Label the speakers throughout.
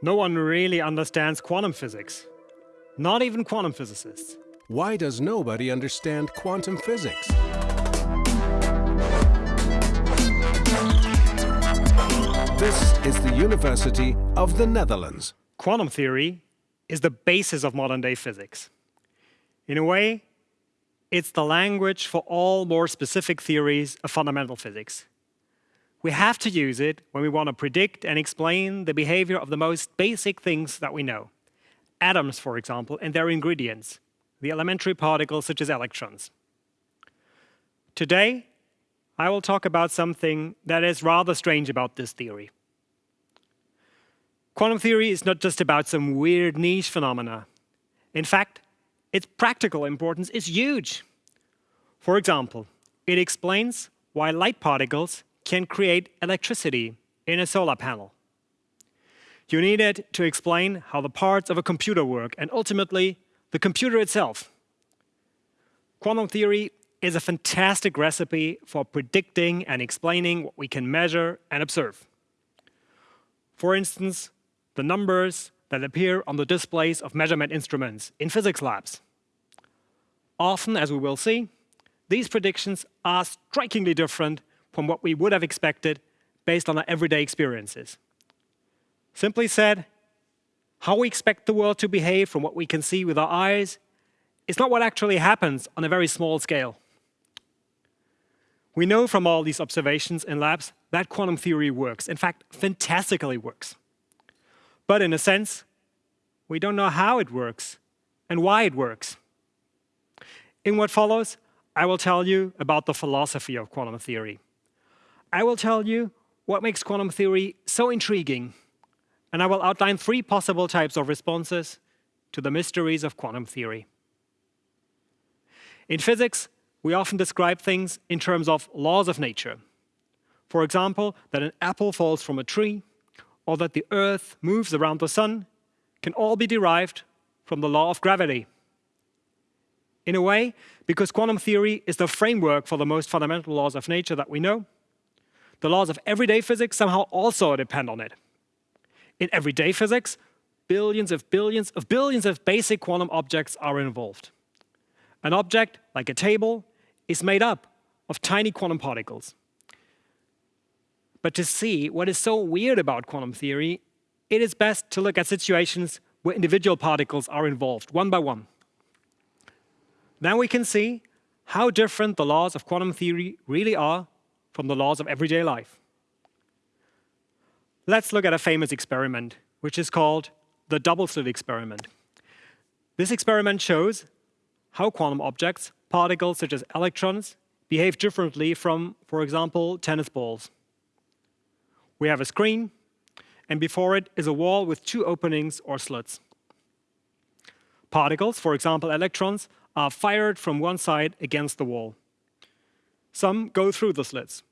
Speaker 1: No one really understands quantum physics. Not even quantum physicists.
Speaker 2: Why does nobody understand quantum physics? This is the University of the Netherlands.
Speaker 1: Quantum theory is the basis of modern day physics. In a way, it's the language for all more specific theories of fundamental physics. We have to use it when we want to predict and explain the behavior of the most basic things that we know. Atoms, for example, and their ingredients, the elementary particles such as electrons. Today, I will talk about something that is rather strange about this theory. Quantum theory is not just about some weird niche phenomena. In fact, its practical importance is huge. For example, it explains why light particles can create electricity in a solar panel. You need it to explain how the parts of a computer work and ultimately the computer itself. Quantum theory is a fantastic recipe for predicting and explaining what we can measure and observe. For instance, the numbers that appear on the displays of measurement instruments in physics labs. Often, as we will see, these predictions are strikingly different from what we would have expected based on our everyday experiences. Simply said, how we expect the world to behave from what we can see with our eyes is not what actually happens on a very small scale. We know from all these observations in labs that quantum theory works, in fact, fantastically works. But in a sense, we don't know how it works and why it works. In what follows, I will tell you about the philosophy of quantum theory. I will tell you what makes quantum theory so intriguing, and I will outline three possible types of responses to the mysteries of quantum theory. In physics, we often describe things in terms of laws of nature. For example, that an apple falls from a tree, or that the Earth moves around the sun, can all be derived from the law of gravity. In a way, because quantum theory is the framework for the most fundamental laws of nature that we know, the laws of everyday physics somehow also depend on it. In everyday physics, billions of billions of billions of basic quantum objects are involved. An object, like a table, is made up of tiny quantum particles. But to see what is so weird about quantum theory, it is best to look at situations where individual particles are involved, one by one. Then we can see how different the laws of quantum theory really are from the laws of everyday life. Let's look at a famous experiment, which is called the double slit experiment. This experiment shows how quantum objects, particles such as electrons, behave differently from, for example, tennis balls. We have a screen, and before it is a wall with two openings or slits. Particles, for example electrons, are fired from one side against the wall. Some go through the slits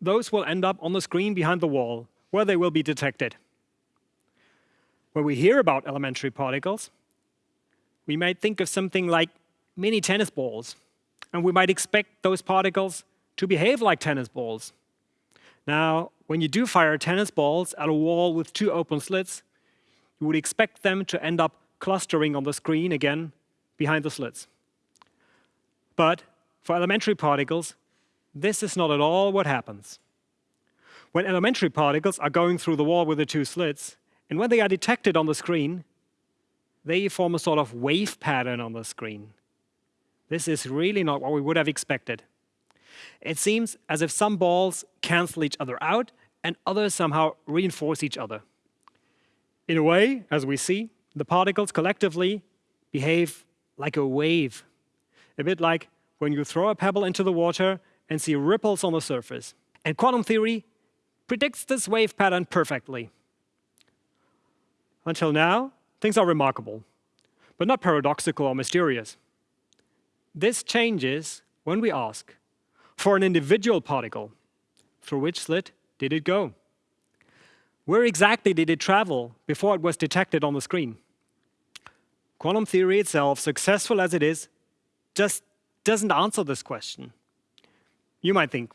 Speaker 1: those will end up on the screen behind the wall, where they will be detected. When we hear about elementary particles, we might think of something like mini tennis balls, and we might expect those particles to behave like tennis balls. Now, when you do fire tennis balls at a wall with two open slits, you would expect them to end up clustering on the screen again behind the slits. But for elementary particles, this is not at all what happens. When elementary particles are going through the wall with the two slits, and when they are detected on the screen, they form a sort of wave pattern on the screen. This is really not what we would have expected. It seems as if some balls cancel each other out and others somehow reinforce each other. In a way, as we see, the particles collectively behave like a wave, a bit like when you throw a pebble into the water and see ripples on the surface. And quantum theory predicts this wave pattern perfectly. Until now, things are remarkable, but not paradoxical or mysterious. This changes when we ask, for an individual particle, through which slit did it go? Where exactly did it travel before it was detected on the screen? Quantum theory itself, successful as it is, just doesn't answer this question. You might think,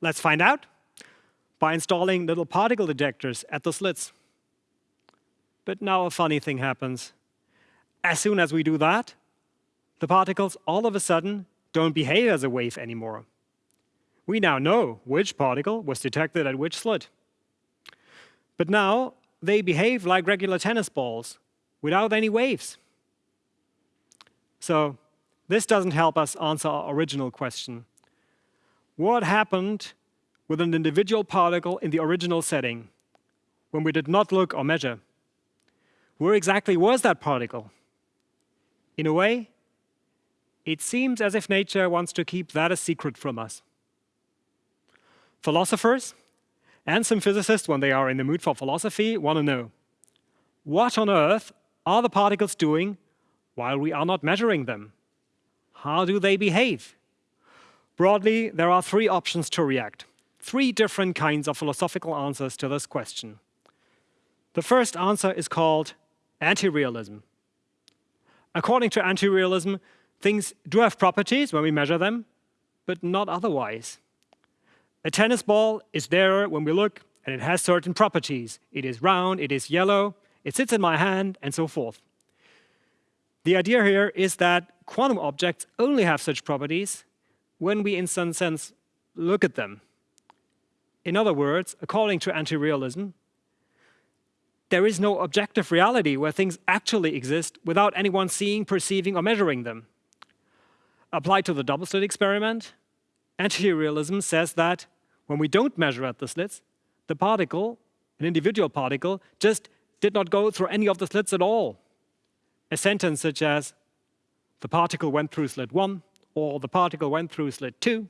Speaker 1: let's find out by installing little particle detectors at the slits. But now a funny thing happens. As soon as we do that, the particles all of a sudden don't behave as a wave anymore. We now know which particle was detected at which slit. But now they behave like regular tennis balls without any waves. So this doesn't help us answer our original question. What happened with an individual particle in the original setting when we did not look or measure? Where exactly was that particle? In a way, it seems as if nature wants to keep that a secret from us. Philosophers and some physicists, when they are in the mood for philosophy, want to know, what on earth are the particles doing while we are not measuring them? How do they behave? Broadly, there are three options to react, three different kinds of philosophical answers to this question. The first answer is called anti-realism. According to anti-realism, things do have properties when we measure them, but not otherwise. A tennis ball is there when we look, and it has certain properties. It is round, it is yellow, it sits in my hand, and so forth. The idea here is that quantum objects only have such properties when we, in some sense, look at them. In other words, according to anti-realism, there is no objective reality where things actually exist without anyone seeing, perceiving, or measuring them. Applied to the double slit experiment, anti-realism says that when we don't measure at the slits, the particle, an individual particle, just did not go through any of the slits at all. A sentence such as, the particle went through slit 1, or the particle went through slit 2,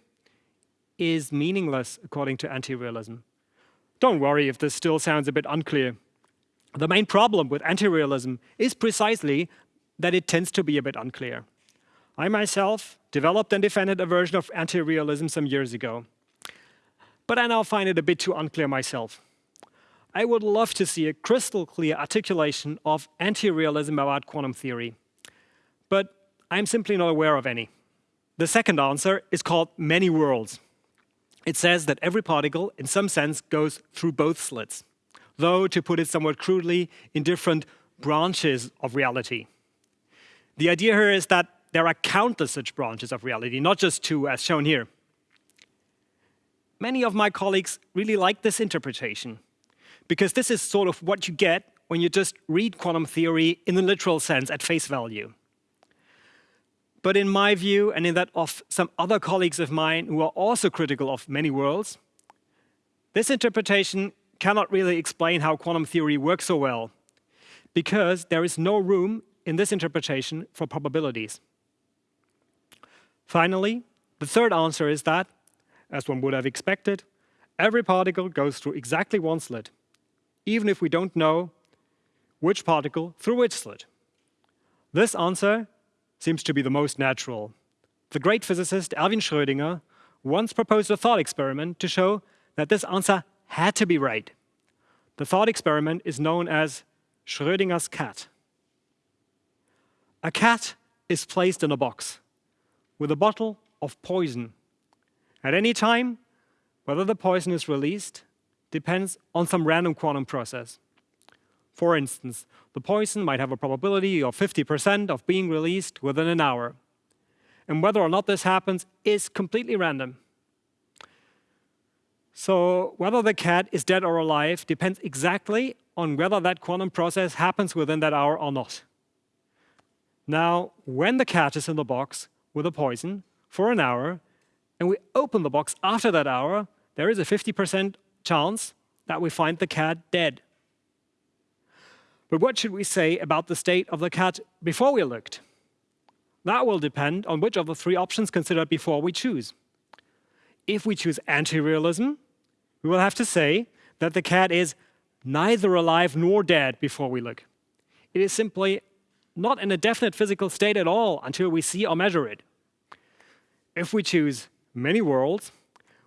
Speaker 1: is meaningless according to anti-realism. Don't worry if this still sounds a bit unclear. The main problem with anti-realism is precisely that it tends to be a bit unclear. I myself developed and defended a version of anti-realism some years ago. But I now find it a bit too unclear myself. I would love to see a crystal clear articulation of anti-realism about quantum theory. But I'm simply not aware of any. The second answer is called many worlds. It says that every particle, in some sense, goes through both slits though, to put it somewhat crudely, in different branches of reality. The idea here is that there are countless such branches of reality, not just two as shown here. Many of my colleagues really like this interpretation, because this is sort of what you get when you just read quantum theory in the literal sense at face value. But in my view, and in that of some other colleagues of mine who are also critical of many worlds, this interpretation cannot really explain how quantum theory works so well, because there is no room in this interpretation for probabilities. Finally, the third answer is that, as one would have expected, every particle goes through exactly one slit, even if we don't know which particle through which slit. This answer seems to be the most natural. The great physicist Erwin Schrödinger once proposed a thought experiment to show that this answer had to be right. The thought experiment is known as Schrödinger's cat. A cat is placed in a box with a bottle of poison. At any time, whether the poison is released depends on some random quantum process. For instance, the poison might have a probability of 50% of being released within an hour. And whether or not this happens is completely random. So whether the cat is dead or alive depends exactly on whether that quantum process happens within that hour or not. Now, when the cat is in the box with a poison for an hour, and we open the box after that hour, there is a 50% chance that we find the cat dead. But what should we say about the state of the cat before we looked? That will depend on which of the three options considered before we choose. If we choose anti-realism, we will have to say that the cat is neither alive nor dead before we look. It is simply not in a definite physical state at all until we see or measure it. If we choose many worlds,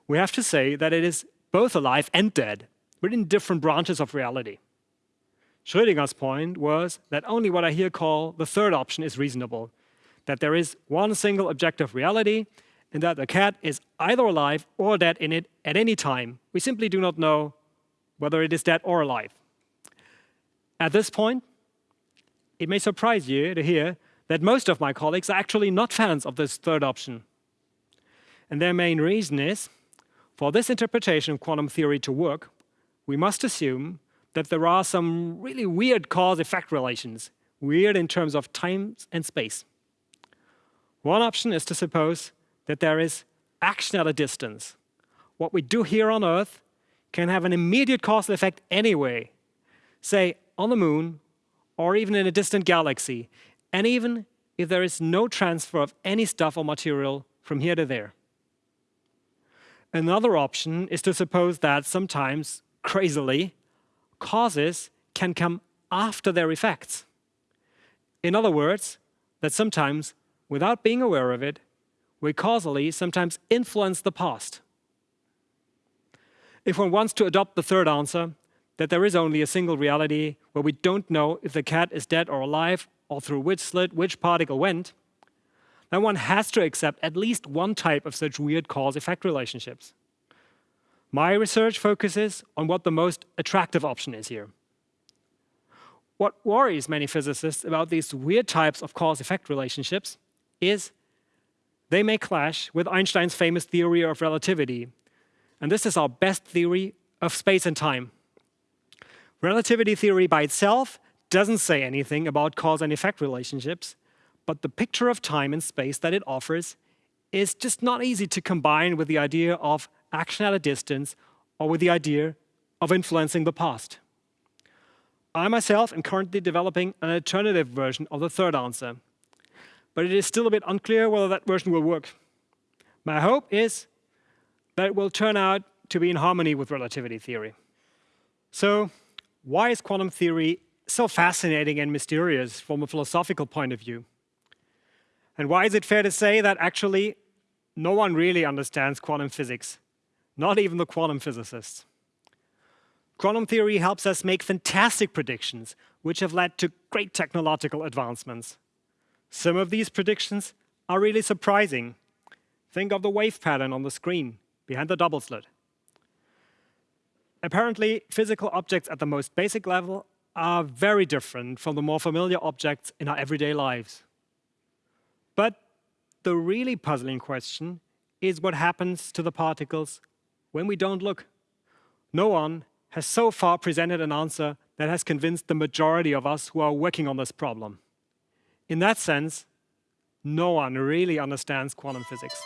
Speaker 1: we have to say that it is both alive and dead, but in different branches of reality. Schrödinger's point was that only what I here call the third option is reasonable, that there is one single objective reality and that the cat is either alive or dead in it at any time. We simply do not know whether it is dead or alive. At this point, it may surprise you to hear that most of my colleagues are actually not fans of this third option. And their main reason is, for this interpretation of quantum theory to work, we must assume that there are some really weird cause-effect relations, weird in terms of time and space. One option is to suppose that there is action at a distance. What we do here on Earth can have an immediate causal effect anyway, say on the moon or even in a distant galaxy, and even if there is no transfer of any stuff or material from here to there. Another option is to suppose that sometimes, crazily, causes can come after their effects. In other words, that sometimes, without being aware of it, we causally sometimes influence the past. If one wants to adopt the third answer, that there is only a single reality where we don't know if the cat is dead or alive or through which slit which particle went, then one has to accept at least one type of such weird cause-effect relationships. My research focuses on what the most attractive option is here. What worries many physicists about these weird types of cause-effect relationships is they may clash with Einstein's famous theory of relativity. And this is our best theory of space and time. Relativity theory by itself doesn't say anything about cause and effect relationships, but the picture of time and space that it offers is just not easy to combine with the idea of action at a distance or with the idea of influencing the past. I myself am currently developing an alternative version of the third answer, but it is still a bit unclear whether that version will work. My hope is that it will turn out to be in harmony with relativity theory. So why is quantum theory so fascinating and mysterious from a philosophical point of view? And why is it fair to say that actually no one really understands quantum physics, not even the quantum physicists? Quantum theory helps us make fantastic predictions, which have led to great technological advancements. Some of these predictions are really surprising. Think of the wave pattern on the screen behind the double slit. Apparently, physical objects at the most basic level are very different from the more familiar objects in our everyday lives. But the really puzzling question is what happens to the particles when we don't look. No one has so far presented an answer that has convinced the majority of us who are working on this problem. In that sense, no one really understands quantum physics.